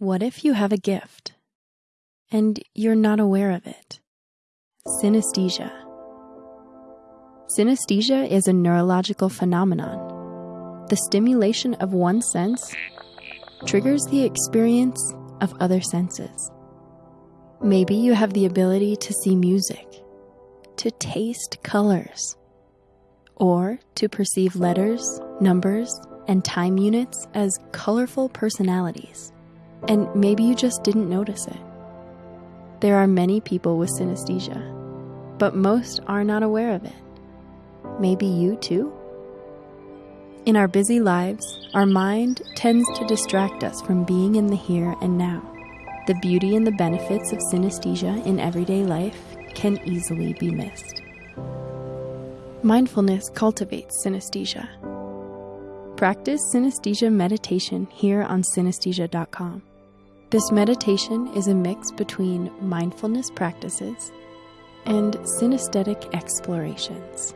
What if you have a gift and you're not aware of it? Synesthesia. Synesthesia is a neurological phenomenon. The stimulation of one sense triggers the experience of other senses. Maybe you have the ability to see music, to taste colors, or to perceive letters, numbers, and time units as colorful personalities and maybe you just didn't notice it. There are many people with synesthesia, but most are not aware of it. Maybe you too? In our busy lives, our mind tends to distract us from being in the here and now. The beauty and the benefits of synesthesia in everyday life can easily be missed. Mindfulness cultivates synesthesia. Practice synesthesia meditation here on synesthesia.com. This meditation is a mix between mindfulness practices and synesthetic explorations.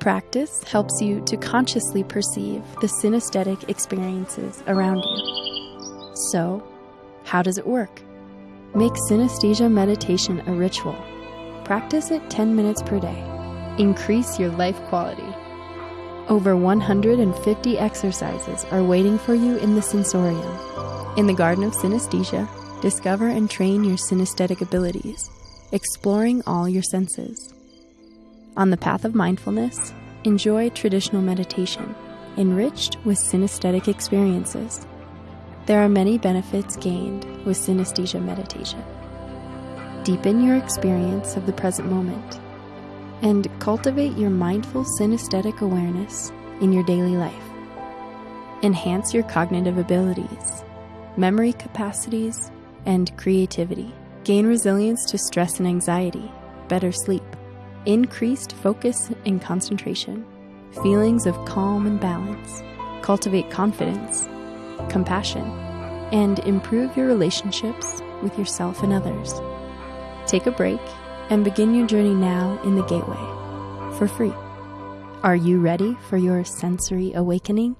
Practice helps you to consciously perceive the synesthetic experiences around you. So, how does it work? Make synesthesia meditation a ritual. Practice it 10 minutes per day. Increase your life quality. Over 150 exercises are waiting for you in the sensorium in the Garden of Synesthesia, discover and train your synesthetic abilities, exploring all your senses. On the path of mindfulness, enjoy traditional meditation, enriched with synesthetic experiences. There are many benefits gained with synesthesia meditation. Deepen your experience of the present moment and cultivate your mindful synesthetic awareness in your daily life. Enhance your cognitive abilities memory capacities, and creativity. Gain resilience to stress and anxiety, better sleep, increased focus and concentration, feelings of calm and balance, cultivate confidence, compassion, and improve your relationships with yourself and others. Take a break and begin your journey now in the Gateway for free. Are you ready for your sensory awakening?